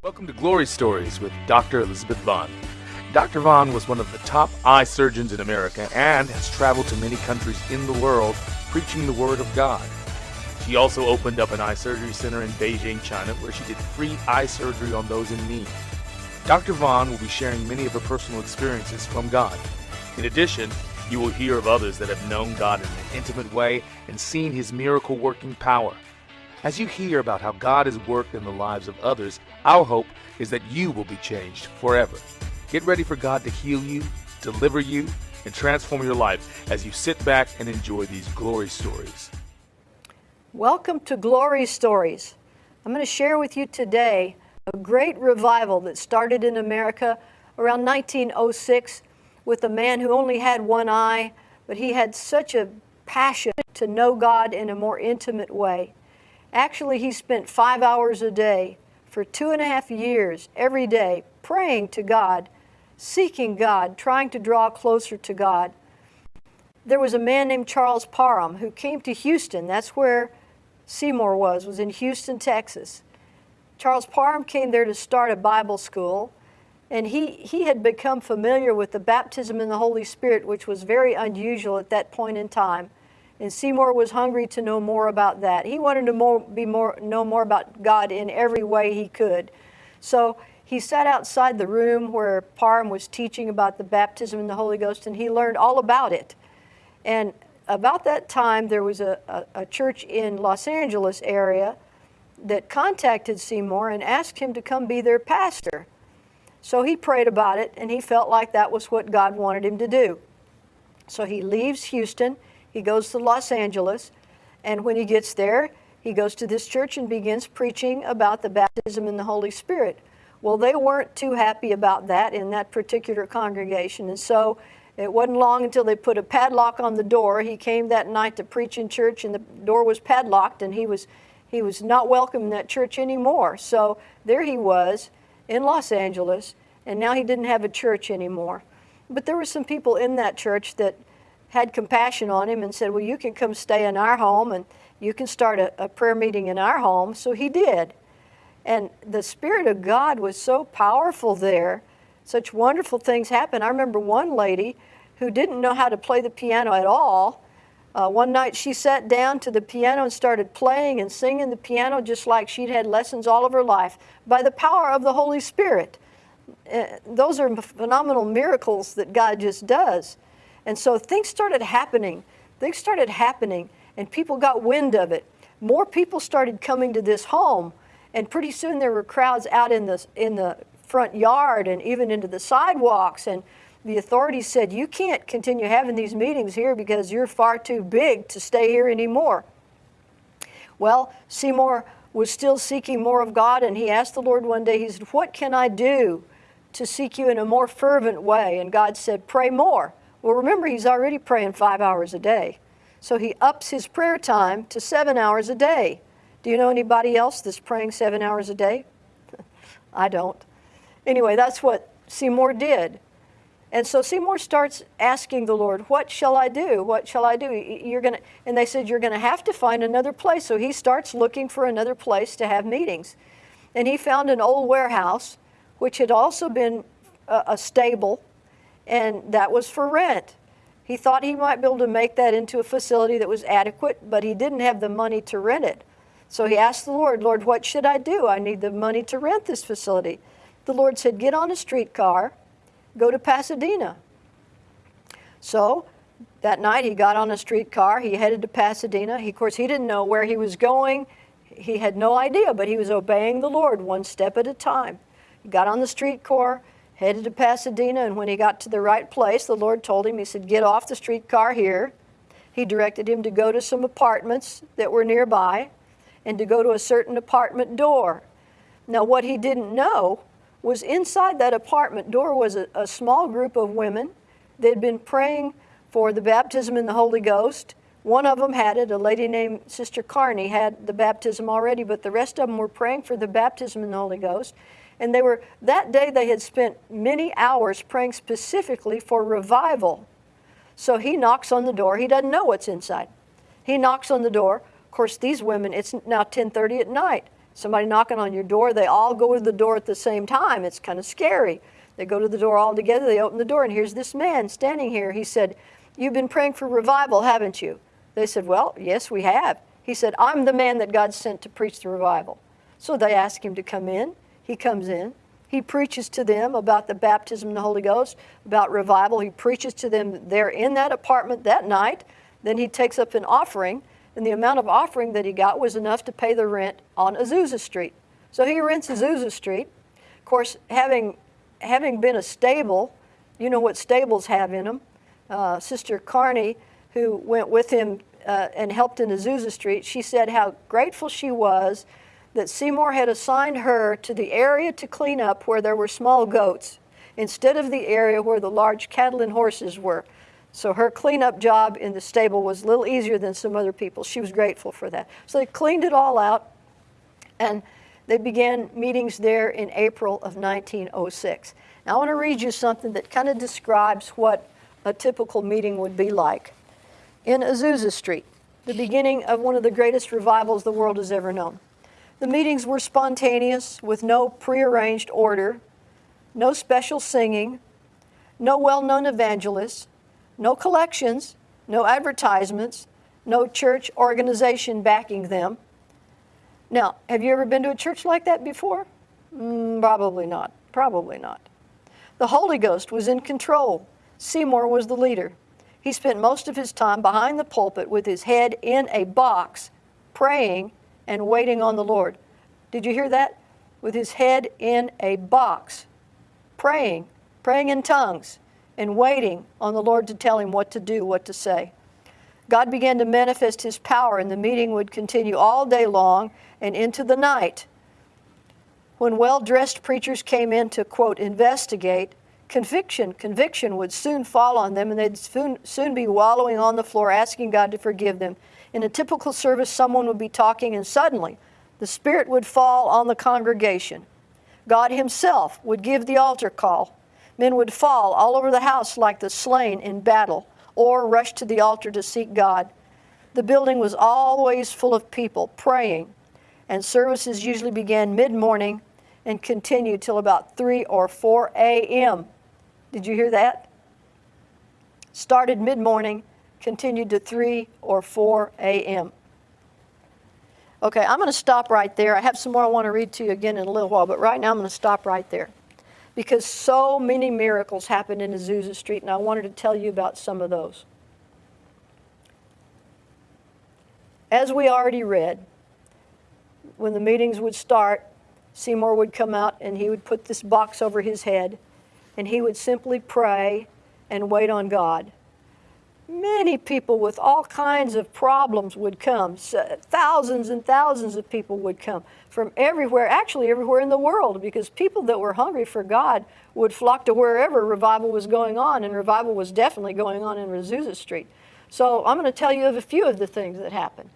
Welcome to Glory Stories with Dr. Elizabeth Vaughn. Dr. Vaughn was one of the top eye surgeons in America and has traveled to many countries in the world preaching the Word of God. She also opened up an eye surgery center in Beijing, China, where she did free eye surgery on those in need. Dr. Vaughn will be sharing many of her personal experiences from God. In addition, you will hear of others that have known God in an intimate way and seen His miracle working power. As you hear about how God has worked in the lives of others, our hope is that you will be changed forever. Get ready for God to heal you, deliver you, and transform your life as you sit back and enjoy these glory stories. Welcome to Glory Stories. I'm going to share with you today a great revival that started in America around 1906 with a man who only had one eye, but he had such a passion to know God in a more intimate way. Actually, he spent five hours a day for two and a half years every day praying to God, seeking God, trying to draw closer to God. There was a man named Charles Parham who came to Houston. That's where Seymour was, was in Houston, Texas. Charles Parham came there to start a Bible school, and he, he had become familiar with the baptism in the Holy Spirit, which was very unusual at that point in time. And Seymour was hungry to know more about that. He wanted to more, be more, know more about God in every way he could. So he sat outside the room where Parham was teaching about the baptism in the Holy Ghost, and he learned all about it. And about that time, there was a, a, a church in Los Angeles area that contacted Seymour and asked him to come be their pastor. So he prayed about it, and he felt like that was what God wanted him to do. So he leaves Houston he goes to Los Angeles, and when he gets there, he goes to this church and begins preaching about the baptism in the Holy Spirit. Well, they weren't too happy about that in that particular congregation, and so it wasn't long until they put a padlock on the door. He came that night to preach in church, and the door was padlocked, and he was he was not welcome in that church anymore. So there he was in Los Angeles, and now he didn't have a church anymore. But there were some people in that church that had compassion on him and said, Well, you can come stay in our home and you can start a, a, prayer meeting in our home. So he did. And the Spirit of God was so powerful there. Such wonderful things happened. I remember one lady who didn't know how to play the piano at all. Uh, one night she sat down to the piano and started playing and singing the piano just like she'd had lessons all of her life by the power of the Holy Spirit. Uh, those are phenomenal miracles that God just does. And so things started happening. Things started happening, and people got wind of it. More people started coming to this home, and pretty soon there were crowds out in the, in the front yard and even into the sidewalks. And the authorities said, You can't continue having these meetings here because you're far too big to stay here anymore. Well, Seymour was still seeking more of God, and he asked the Lord one day, He said, What can I do to seek you in a more fervent way? And God said, Pray more. Well, remember, he's already praying five hours a day. So he ups his prayer time to seven hours a day. Do you know anybody else that's praying seven hours a day? I don't. Anyway, that's what Seymour did. And so Seymour starts asking the Lord, "What shall I do? What shall I do?" You're to and they said you're going to have to find another place. So he starts looking for another place to have meetings. And he found an old warehouse which had also been a, a stable and that was for rent. He thought he might be able to make that into a facility that was adequate, but he didn't have the money to rent it. So he asked the Lord, Lord, what should I do? I need the money to rent this facility. The Lord said, Get on a streetcar, go to Pasadena. So that night he got on a streetcar, he headed to Pasadena. He, of course, he didn't know where he was going. He had no idea, but he was obeying the Lord one step at a time. He got on the streetcar, headed to Pasadena, and when he got to the right place, the Lord told him, He said, Get off the streetcar here. He directed him to go to some apartments that were nearby and to go to a certain apartment door. Now, what he didn't know was inside that apartment door was a, a small group of women. They'd been praying for the baptism in the Holy Ghost. One of them had it, a lady named Sister Carney had the baptism already, but the rest of them were praying for the baptism in the Holy Ghost. And they were, that day they had spent many hours praying specifically for revival. So he knocks on the door. He doesn't know what's inside. He knocks on the door. Of course, these women, it's now 10:30 at night. somebody knocking on your door, they all go to the door at the same time. It's kind of scary. They go to the door all together, they open the door, and here's this man standing here. He said, You've been praying for revival, haven't you? They said, Well, yes, we have. He said, I'm the man that God sent to preach the revival. So they ask him to come in. He comes in. He preaches to them about the baptism of the Holy Ghost, about revival. He preaches to them there in that apartment that night. Then he takes up an offering, and the amount of offering that he got was enough to pay the rent on Azusa Street. So he rents Azusa Street. Of course, having, having been a stable, you know what stables have in them. Uh, Sister Carney, who went with him uh, and helped in Azusa Street, she said how grateful she was that Seymour had assigned her to the area to clean up where there were small goats instead of the area where the large cattle and horses were. So her cleanup job in the stable was a little easier than some other people. She was grateful for that. So they cleaned it all out and they began meetings there in April of 1906. Now I want to read you something that kind of describes what a typical meeting would be like. In Azusa Street, the beginning of one of the greatest revivals the world has ever known. The meetings were spontaneous with no prearranged order, no special singing, no well known evangelists, no collections, no advertisements, no church organization backing them. Now, have you ever been to a church like that before? Mm, probably not. Probably not. The Holy Ghost was in control. Seymour was the leader. He spent most of his time behind the pulpit with his head in a box, praying and waiting on the Lord. Did you hear that? With his head in a box, praying, praying in tongues, and waiting on the Lord to tell him what to do, what to say. God began to manifest his power, and the meeting would continue all day long and into the night. When well dressed preachers came in to, quote, investigate, conviction, conviction would soon fall on them, and they'd soon, soon be wallowing on the floor asking God to forgive them in a typical service, someone would be talking, and suddenly the Spirit would fall on the congregation. God Himself would give the altar call. Men would fall all over the house like the slain in battle or rush to the altar to seek God. The building was always full of people praying, and services usually began mid morning and continued till about 3 or 4 a.m. Did you hear that? Started mid morning continued to 3 or 4 a.m. Okay, I'm going to stop right there. I have some more I want to read to you again in a little while, but right now I'm going to stop right there because so many miracles happened in Azusa Street, and I wanted to tell you about some of those. As we already read, when the meetings would start, Seymour would come out and he would put this box over his head and he would simply pray and wait on God many people with all kinds of problems would come. thousands and thousands of people would come from everywhere, actually everywhere in the world, because people that were hungry for God would flock to wherever revival was going on, and revival was definitely going on in Azusa Street. So I'm going to tell you of a few of the things that happened.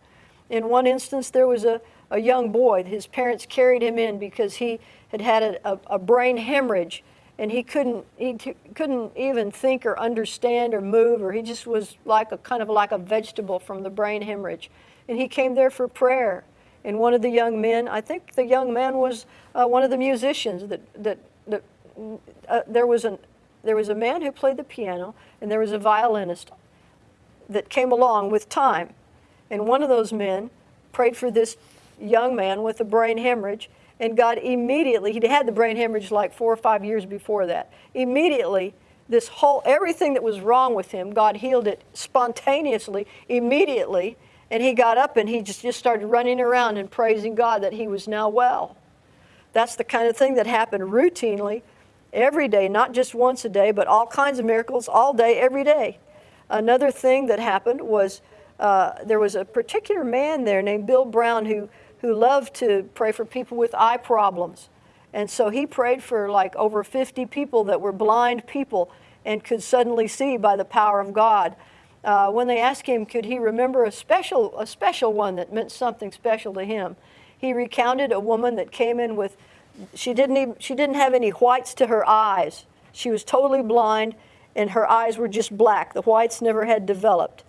In one instance, there was a, a young boy. His parents carried him in because he had had a, a, a brain hemorrhage and he couldn't he couldn't even think or understand or move or he just was like a kind of like a vegetable from the brain hemorrhage. And he came there for prayer. And one of the young men i think the young man was uh, one of the musicians that that, that uh, there was an there was a man who played the piano and there was a violinist that came along with time. And one of those men prayed for this young man with a brain hemorrhage and God immediately, he'd had the brain hemorrhage like four or five years before that. Immediately, this whole, everything that was wrong with him, God healed it spontaneously, immediately. And he got up and he just, just started running around and praising God that he was now well. That's the kind of thing that happened routinely every day, not just once a day, but all kinds of miracles all day, every day. Another thing that happened was uh, there was a particular man there named Bill Brown who who loved to pray for people with eye problems. And so he prayed for like over 50 people that were blind people and could suddenly see by the power of God. Uh, when they asked him, could he remember a special, a special one that meant something special to him, he recounted a woman that came in with, she didn't, even, she didn't have any whites to her eyes. She was totally blind and her eyes were just black. The whites never had developed.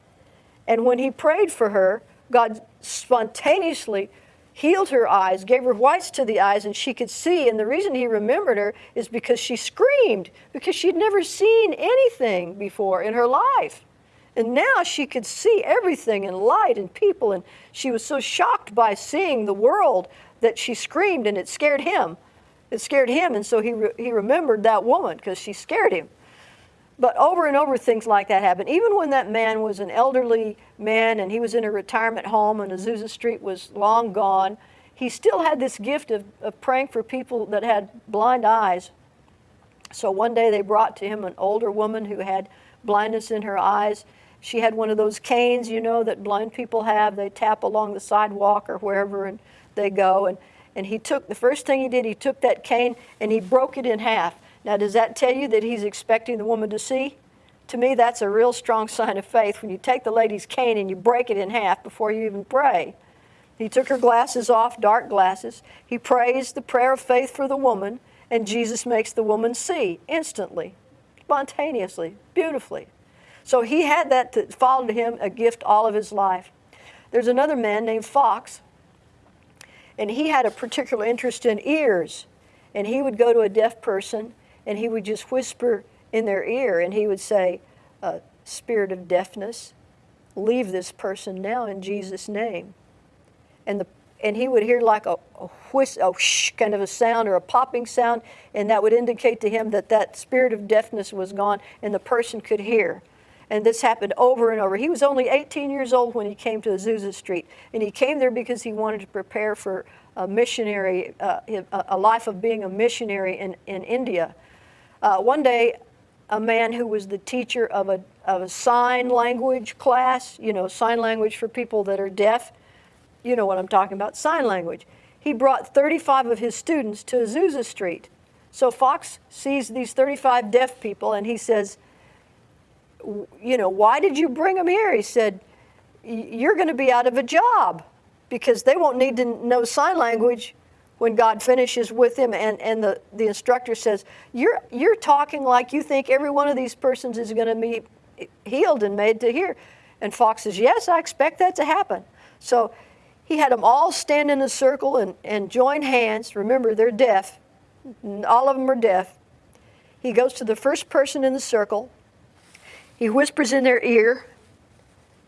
And when he prayed for her, God spontaneously healed her eyes, gave her whites to the eyes, and she could see. And the reason he remembered her is because she screamed, because she'd never seen anything before in her life. And now she could see everything and light and people. And she was so shocked by seeing the world that she screamed, and it scared him. It scared him, and so he, re- he remembered that woman because she scared him. But over and over, things like that happen. Even when that man was an elderly man and he was in a retirement home and Azusa Street was long gone, he still had this gift of, of praying for people that had blind eyes. So one day they brought to him an older woman who had blindness in her eyes. She had one of those canes, you know, that blind people have. They tap along the sidewalk or wherever and they go. And, and he took, the first thing he did, he took that cane and he broke it in half. Now, does that tell you that he's expecting the woman to see? To me, that's a real strong sign of faith when you take the lady's cane and you break it in half before you even pray. He took her glasses off, dark glasses. He prays the prayer of faith for the woman, and Jesus makes the woman see instantly, spontaneously, beautifully. So he had that to to him, a gift all of his life. There's another man named Fox, and he had a particular interest in ears. And he would go to a deaf person and he would just whisper in their ear and he would say, uh, Spirit of deafness, leave this person now in Jesus' name. And, the, and he would hear like a, a a shh kind of a sound or a popping sound, and that would indicate to him that that spirit of deafness was gone and the person could hear. And this happened over and over. He was only 18 years old when he came to Azusa Street, and he came there because he wanted to prepare for a missionary, uh, a life of being a missionary in, in India. Uh, one day, a man who was the teacher of a, of a sign language class, you know, sign language for people that are deaf, you know what I'm talking about, sign language. He brought 35 of his students to Azusa Street. So Fox sees these 35 deaf people and he says, you know, why did you bring them here? He said, you're going to be out of a job because they won't need to know sign language when God finishes with him and, and the, the instructor says, you're, you're talking like you think every one of these persons is going to be healed and made to hear. And Fox says, yes, I expect that to happen. So he had them all stand in a circle and, and join hands. Remember, they're deaf. All of them are deaf. He goes to the first person in the circle. He whispers in their ear,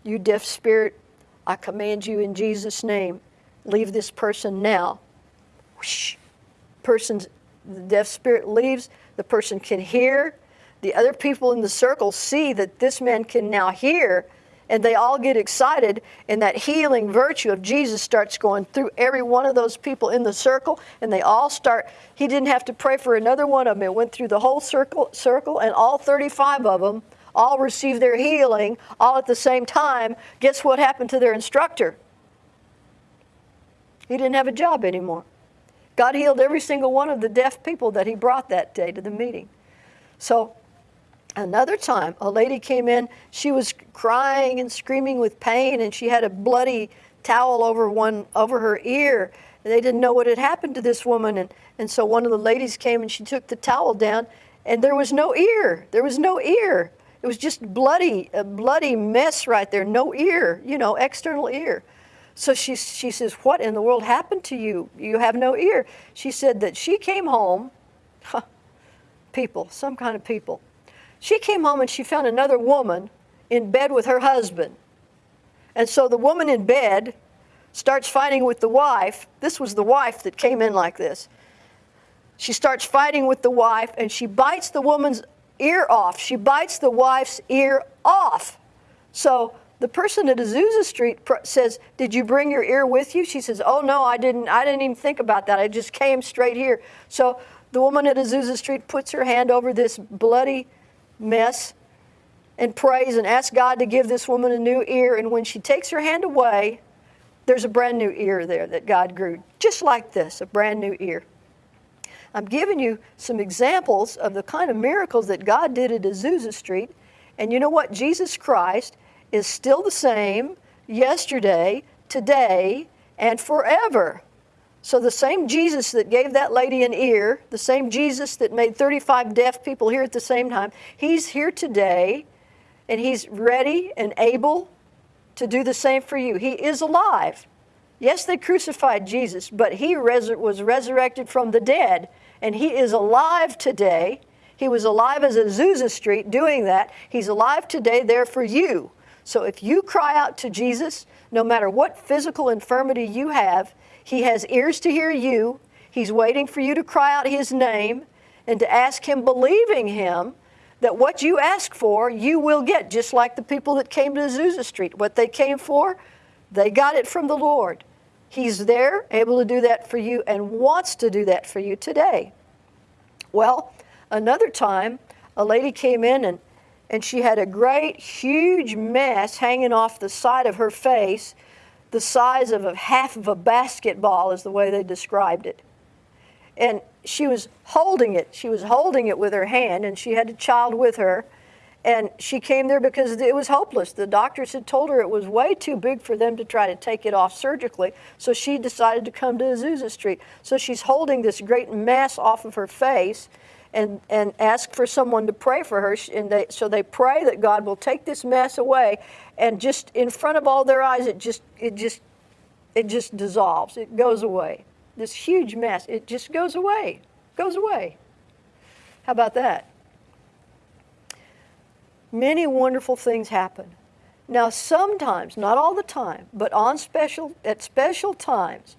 You deaf spirit, I command you in Jesus' name, leave this person now whoosh, person's the deaf spirit leaves, the person can hear. The other people in the circle see that this man can now hear, and they all get excited, and that healing virtue of Jesus starts going through every one of those people in the circle, and they all start. He didn't have to pray for another one of them. It went through the whole circle, circle, and all 35 of them all received their healing all at the same time. Guess what happened to their instructor? He didn't have a job anymore. God healed every single one of the deaf people that he brought that day to the meeting. So another time, a lady came in. She was crying and screaming with pain, and she had a bloody towel over one over her ear. And they didn't know what had happened to this woman, and, and so one of the ladies came and she took the towel down, and there was no ear. There was no ear. It was just bloody, a bloody mess right there. No ear, you know, external ear. So she, she says, What in the world happened to you? You have no ear. She said that she came home, huh, people, some kind of people. She came home and she found another woman in bed with her husband. And so the woman in bed starts fighting with the wife. This was the wife that came in like this. She starts fighting with the wife and she bites the woman's ear off. She bites the wife's ear off. So the person at Azusa Street says, "Did you bring your ear with you?" She says, "Oh no, I didn't. I didn't even think about that. I just came straight here." So the woman at Azusa Street puts her hand over this bloody mess and prays and asks God to give this woman a new ear. And when she takes her hand away, there's a brand new ear there that God grew, just like this, a brand new ear. I'm giving you some examples of the kind of miracles that God did at Azusa Street. And you know what? Jesus Christ is still the same yesterday, today, and forever. So the same Jesus that gave that lady an ear, the same Jesus that made 35 deaf people hear at the same time, he's here today and he's ready and able to do the same for you. He is alive. Yes, they crucified Jesus, but he res- was resurrected from the dead, and he is alive today. He was alive as Azusa Street doing that. He's alive today there for you. So if you cry out to Jesus, no matter what physical infirmity you have, he has ears to hear you. He's waiting for you to cry out his name and to ask him, believing him, that what you ask for, you will get, just like the people that came to Azusa Street. What they came for, they got it from the Lord. He's there, able to do that for you, and wants to do that for you today. Well, another time, a lady came in and, and she had a great, huge mess hanging off the side of her face, the size of a half of a basketball, is the way they described it. And she was holding it. She was holding it with her hand, and she had a child with her. And she came there because it was hopeless. The doctors had told her it was way too big for them to try to take it off surgically. So she decided to come to Azusa Street. So she's holding this great mass off of her face and, and ask for someone to pray for her. And they, so they pray that God will take this mess away. And just in front of all their eyes, it just, it just, it just dissolves. It goes away. This huge mess, it just goes away, goes away. How about that? many wonderful things happen. Now, sometimes, not all the time, but on special, at special times,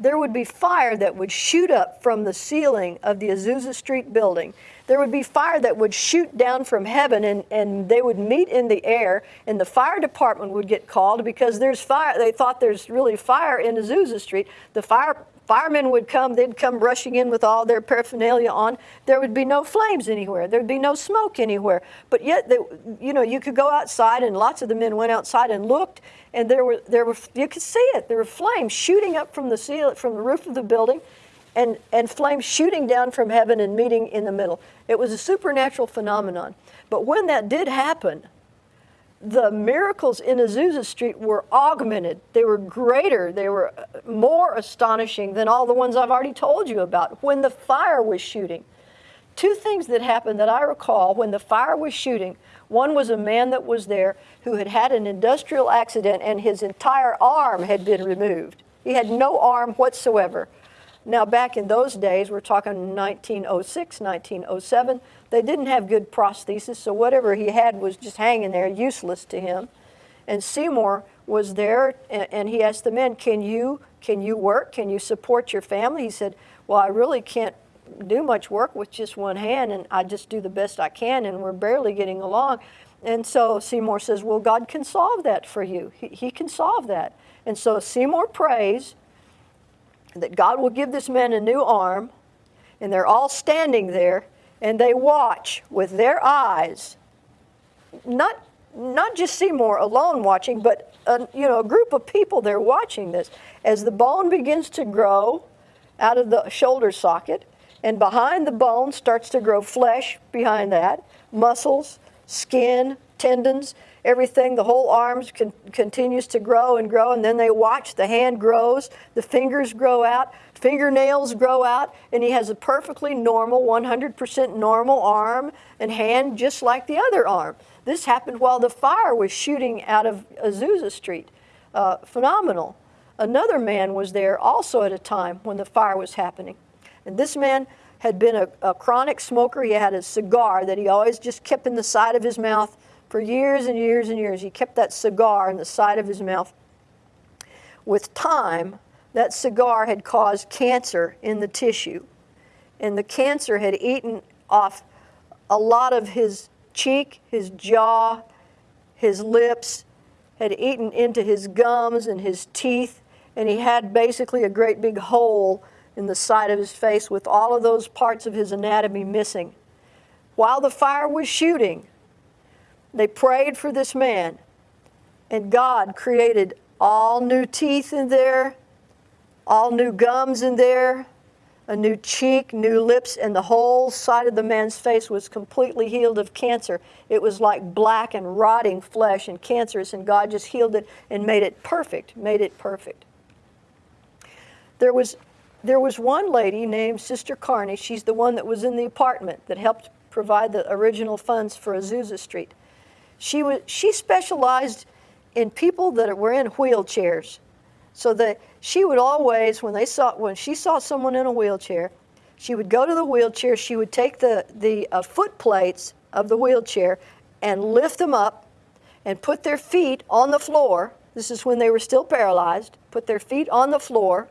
there would be fire that would shoot up from the ceiling of the Azusa Street building. There would be fire that would shoot down from heaven and, and they would meet in the air and the fire department would get called because there's fire. They thought there's really fire in Azusa Street. The fire Firemen would come, they'd come rushing in with all their paraphernalia on. There would be no flames anywhere. There'd be no smoke anywhere. But yet, they, you know, you could go outside, and lots of the men went outside and looked, and there were, there were, you could see it. There were flames shooting up from the ceiling, from the roof of the building, and, and flames shooting down from heaven and meeting in the middle. It was a supernatural phenomenon. But when that did happen, the miracles in Azusa Street were augmented. They were greater. They were uh, more astonishing than all the ones I've already told you about when the fire was shooting. Two things that happened that I recall when the fire was shooting. One was a man that was there who had had an industrial accident and his entire arm had been removed. He had no arm whatsoever. Now, back in those days, we're talking 1906, 1907, they didn't have good prosthesis, so whatever he had was just hanging there, useless to him. And Seymour was there, and, he asked the men, "Can you can you work? Can you support your family?" He said, "Well, I really can't do much work with just one hand, and I just do the best I can, and we're barely getting along." And so Seymour says, "Well, God can solve that for you. He, he can solve that." And so Seymour prays that God will give this man a new arm, and they're all standing there and they watch with their eyes, not, not just Seymour alone watching, but a, you know, a group of people there watching this. As the bone begins to grow out of the shoulder socket, and behind the bone starts to grow flesh behind that, muscles, skin, tendons, everything, the whole arms con- continues to grow and grow, and then they watch the hand grows, the fingers grow out, fingernails grow out, and he has a perfectly normal, 100% normal arm and hand just like the other arm. This happened while the fire was shooting out of Azusa Street. Uh, phenomenal. Another man was there also at a time when the fire was happening. And this man had been a, a chronic smoker. He had a cigar that he always just kept in the side of his mouth for years and years and years. He kept that cigar in the side of his mouth. With time, that cigar had caused cancer in the tissue, and the cancer had eaten off a lot of his cheek, his jaw, his lips, had eaten into his gums and his teeth, and he had basically a great big hole in the side of his face with all of those parts of his anatomy missing. While the fire was shooting, they prayed for this man, and God created all new teeth in there, all new gums in there, a new cheek, new lips, and the whole side of the man's face was completely healed of cancer. It was like black and rotting flesh and cancerous, and God just healed it and made it perfect, made it perfect. There was, there was one lady named Sister Carney. She's the one that was in the apartment that helped provide the original funds for Azusa Street. She, was, she specialized in people that were in wheelchairs. So that she would always, when they saw, when she saw someone in a wheelchair, she would go to the wheelchair. She would take the the uh, foot plates of the wheelchair and lift them up, and put their feet on the floor. This is when they were still paralyzed. Put their feet on the floor,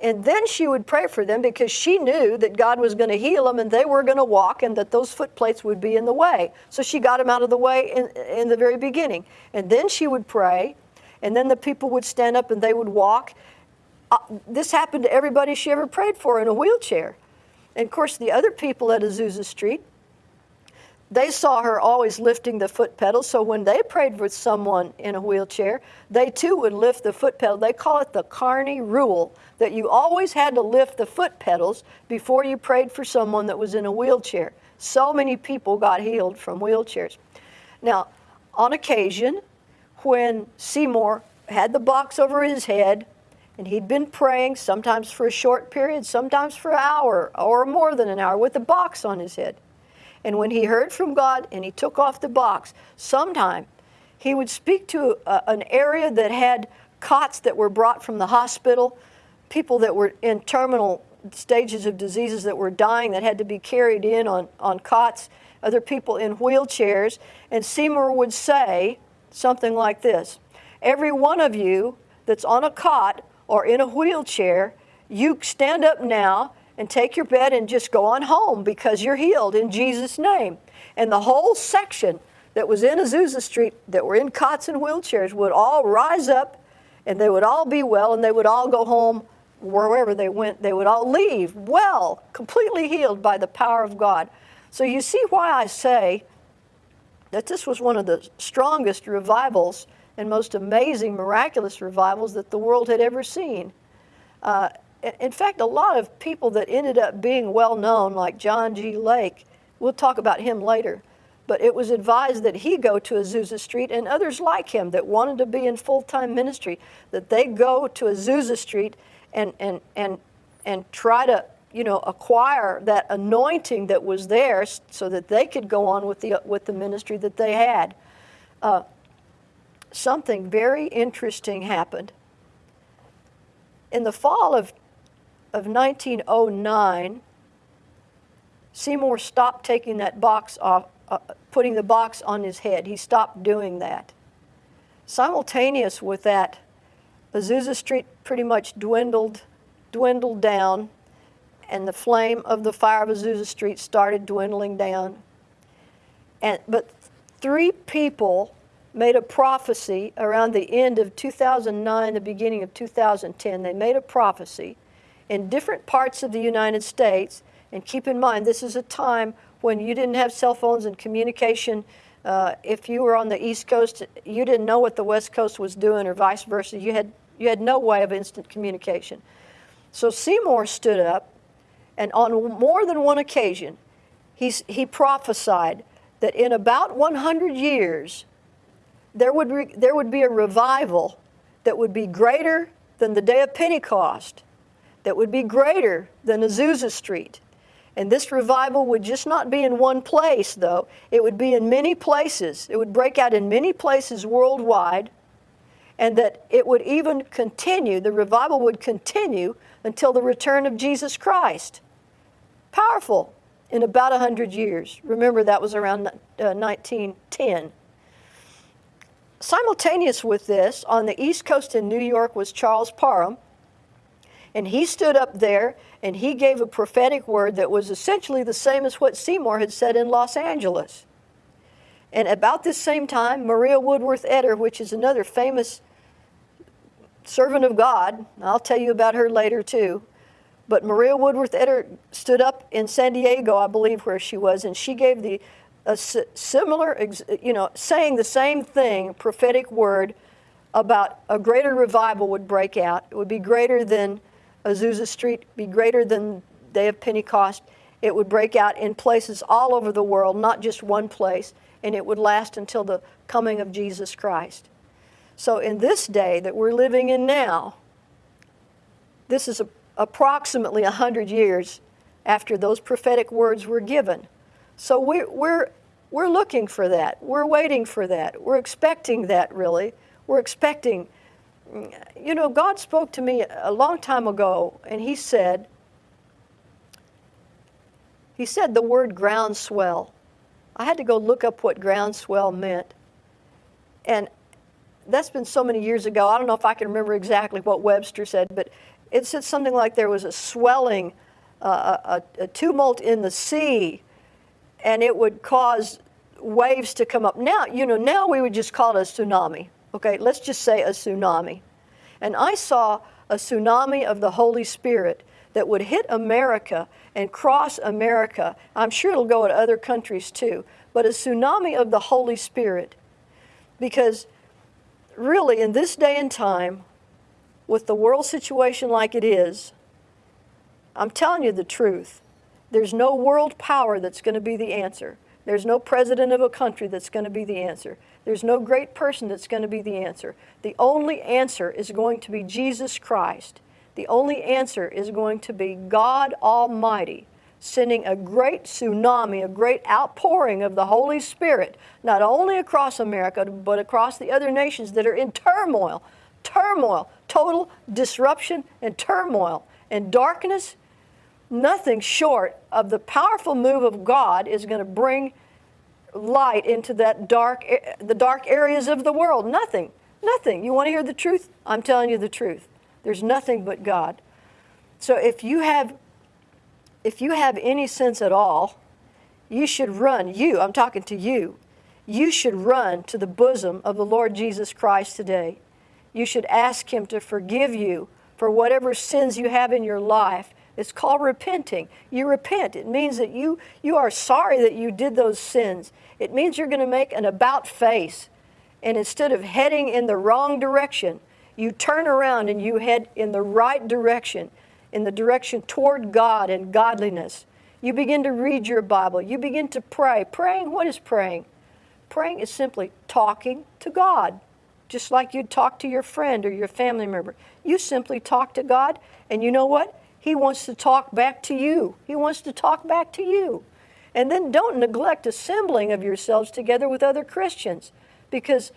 and then she would pray for them because she knew that God was going to heal them and they were going to walk and that those foot plates would be in the way. So she got them out of the way in, in the very beginning. And then she would pray, and then the people would stand up and they would walk. Uh, this happened to everybody she ever prayed for in a wheelchair. And of course, the other people at Azusa Street, they saw her always lifting the foot pedal. So when they prayed with someone in a wheelchair, they too would lift the foot pedal. They call it the Carney rule that you always had to lift the foot pedals before you prayed for someone that was in a wheelchair. So many people got healed from wheelchairs. Now, on occasion, when Seymour had the box over his head, and he'd been praying sometimes for a short period, sometimes for an hour or more than an hour with the box on his head. And when he heard from God and he took off the box, sometime he would speak to a, an area that had cots that were brought from the hospital, people that were in terminal stages of diseases that were dying that had to be carried in on, on cots, other people in wheelchairs. And Seymour would say something like this Every one of you that's on a cot or in a wheelchair, you stand up now and take your bed and just go on home because you're healed in Jesus' name. And the whole section that was in Azusa Street that were in cots and wheelchairs would all rise up and they would all be well and they would all go home wherever they went. They would all leave well, completely healed by the power of God. So you see why I say that this was one of the strongest revivals and most amazing, miraculous revivals that the world had ever seen. Uh, in fact, a lot of people that ended up being well known, like John G. Lake, we'll talk about him later, but it was advised that he go to Azusa Street and others like him that wanted to be in full time ministry, that they go to Azusa Street and, and, and, and try to you know, acquire that anointing that was there so that they could go on with the, with the ministry that they had. Uh, something very interesting happened. In the fall of, of 1909, Seymour stopped taking that box off, uh, putting the box on his head. He stopped doing that. Simultaneous with that, Azusa Street pretty much dwindled, dwindled down, and the flame of the fire of Azusa Street started dwindling down. And, but three people made a prophecy around the end of 2009, the beginning of 2010. They made a prophecy in different parts of the United States. And keep in mind, this is a time when you didn't have cell phones and communication. Uh, if you were on the East Coast, you didn't know what the West Coast was doing, or vice versa. You had, you had no way of instant communication. So Seymour stood up, and on more than one occasion, he's, he prophesied that in about 100 years, there would, re, there would be a revival that would be greater than the day of Pentecost, that would be greater than Azusa Street. And this revival would just not be in one place, though. It would be in many places. It would break out in many places worldwide, and that it would even continue, the revival would continue until the return of Jesus Christ. Powerful in about 100 years. Remember, that was around uh, 1910. Simultaneous with this, on the East Coast in New York was Charles Parham, and he stood up there and he gave a prophetic word that was essentially the same as what Seymour had said in Los Angeles. And about this same time, Maria Woodworth Etter, which is another famous servant of God, I'll tell you about her later too, but Maria Woodworth Etter stood up in San Diego, I believe, where she was, and she gave the a similar, you know, saying the same thing, prophetic word about a greater revival would break out. It would be greater than Azusa Street, be greater than Day of Pentecost. It would break out in places all over the world, not just one place, and it would last until the coming of Jesus Christ. So, in this day that we're living in now, this is a, approximately 100 years after those prophetic words were given. So we're, we're, we're looking for that. We're waiting for that. We're expecting that, really. We're expecting you know, God spoke to me a long time ago, and He said, He said the word groundswell. I had to go look up what groundswell meant. And that's been so many years ago. I don't know if I can remember exactly what Webster said, but it said something like there was a swelling, uh, a, a tumult in the sea, and it would cause waves to come up. Now, you know, now we would just call it a tsunami. Okay, let's just say a tsunami. And I saw a tsunami of the Holy Spirit that would hit America and cross America. I'm sure it'll go to other countries too, but a tsunami of the Holy Spirit. Because really, in this day and time, with the world situation like it is, I'm telling you the truth. There's no world power that's going to be the answer. There's no president of a country that's going to be the answer. There's no great person that's going to be the answer. The only answer is going to be Jesus Christ. The only answer is going to be God Almighty sending a great tsunami, a great outpouring of the Holy Spirit, not only across America, but across the other nations that are in turmoil, turmoil, total disruption and turmoil and darkness. Nothing short of the powerful move of God is going to bring light into that dark, eh, the dark areas of the world. Nothing, nothing. You want to hear the truth? I'm telling you the truth. There's nothing but God. So if you have if you have any sense at all, you should run, you, I'm talking to you, you should run to the bosom of the Lord Jesus Christ today. You should ask Him to forgive you for whatever sins you have in your life. It's called repenting. You repent. It means that you, you are sorry that you did those sins. It means you're going to make an about face. And instead of heading in the wrong direction, you turn around and you head in the right direction in the direction toward God and godliness. You begin to read your Bible. You begin to pray. Praying, what is praying? Praying is simply talking to God, just like you'd talk to your friend or your family member. You simply talk to God, and you know what? He wants to talk back to you. He wants to talk back to you. And then don't neglect assembling of yourselves together with other Christians because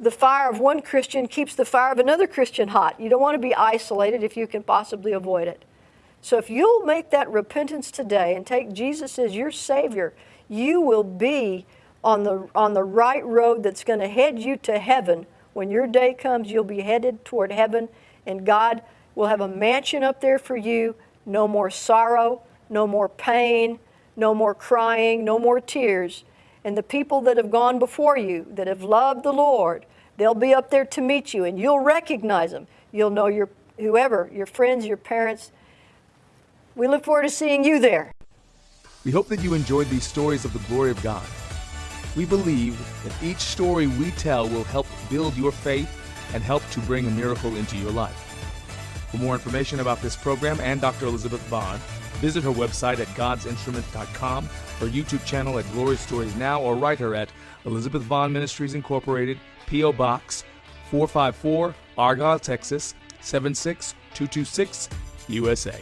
the fire of one Christian keeps the fire of another Christian hot. You don't want to be isolated if you can possibly avoid it. So if you'll make that repentance today and take Jesus as your Savior, you will be on the, on the right road that's going to head you to heaven. When your day comes, you'll be headed toward heaven, and God will have a mansion up there for you. No more sorrow, no more pain, no more crying, no more tears. And the people that have gone before you, that have loved the Lord, They'll be up there to meet you and you'll recognize them. You'll know your whoever, your friends, your parents. We look forward to seeing you there. We hope that you enjoyed these stories of the glory of God. We believe that each story we tell will help build your faith and help to bring a miracle into your life. For more information about this program and Dr. Elizabeth Vaughn, visit her website at godsinstrument.com, her YouTube channel at Glory Stories Now, or write her at Elizabeth Vaughn Ministries Incorporated, P.O. Box 454, Argyle, Texas 76226, USA.